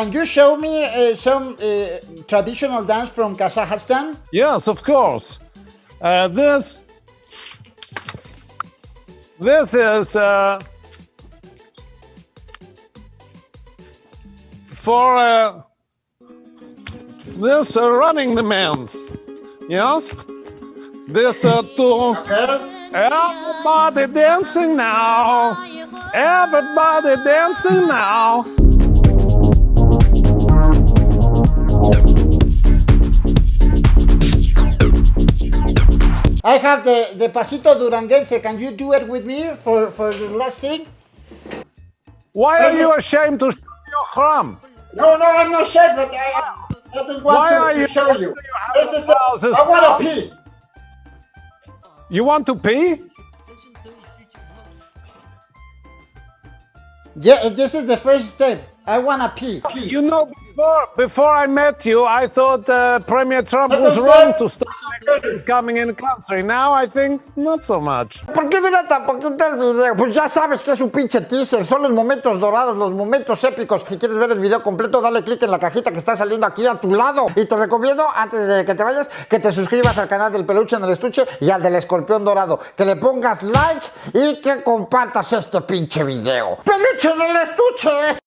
Can you show me uh, some uh, traditional dance from Kazakhstan? Yes, of course. Uh, this this is uh, for uh, this uh, running the man's. Yes, this uh, to everybody dancing now. Everybody dancing now. I have the, the Pasito Duranguense. Can you do it with me for, for the last thing? Why are you ashamed to show your crumb? No, no, I'm not ashamed, but I, I just want Why to, are to you- show you. you Here's the thing. I want to pee. You want to pee? Yeah, this is the first step. I want to pee. pee. You know, before, before I met you, I thought uh, Premier Trump was wrong to stop Mexicans coming in the country. Now I think not so much. ¿Por qué dura tan poquito el video? Pues ya sabes que es un pinche teaser, son los momentos dorados, los momentos épicos. Si quieres ver el video completo, dale click en la cajita que está saliendo aquí a tu lado. Y te recomiendo, antes de que te vayas, que te suscribas al canal del peluche en el estuche y al del escorpión dorado. Que le pongas like y que compartas este pinche video. ¡Peluche en el estuche!